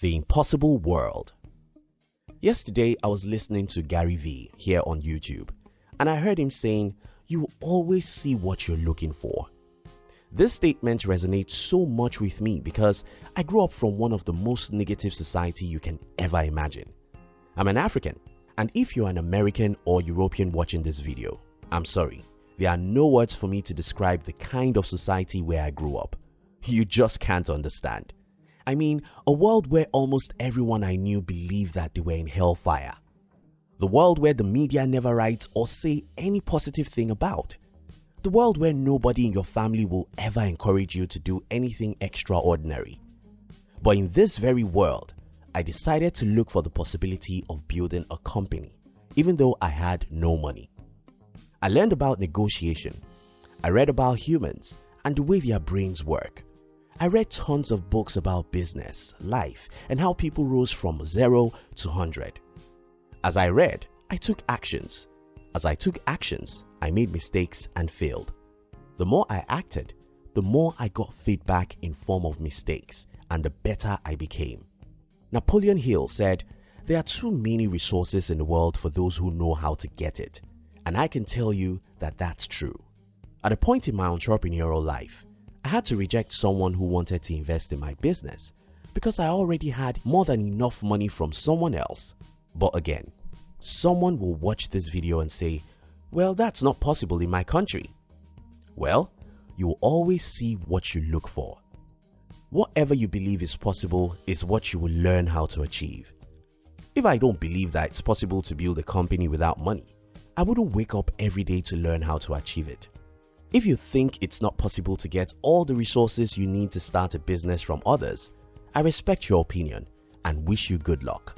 The Impossible World Yesterday, I was listening to Gary Vee here on YouTube, and I heard him saying, You always see what you're looking for. This statement resonates so much with me because I grew up from one of the most negative society you can ever imagine. I'm an African, and if you're an American or European watching this video, I'm sorry, there are no words for me to describe the kind of society where I grew up. You just can't understand. I mean, a world where almost everyone I knew believed that they were in hellfire. The world where the media never writes or say any positive thing about. The world where nobody in your family will ever encourage you to do anything extraordinary. But in this very world, I decided to look for the possibility of building a company, even though I had no money. I learned about negotiation. I read about humans and the way their brains work. I read tons of books about business, life, and how people rose from 0 to 100. As I read, I took actions. As I took actions, I made mistakes and failed. The more I acted, the more I got feedback in form of mistakes and the better I became. Napoleon Hill said, There are too many resources in the world for those who know how to get it. And I can tell you that that's true. At a point in my entrepreneurial life, I had to reject someone who wanted to invest in my business because I already had more than enough money from someone else. But again, someone will watch this video and say, well that's not possible in my country. Well, you will always see what you look for. Whatever you believe is possible is what you will learn how to achieve. If I don't believe that it's possible to build a company without money, I wouldn't wake up every day to learn how to achieve it. If you think it's not possible to get all the resources you need to start a business from others, I respect your opinion and wish you good luck.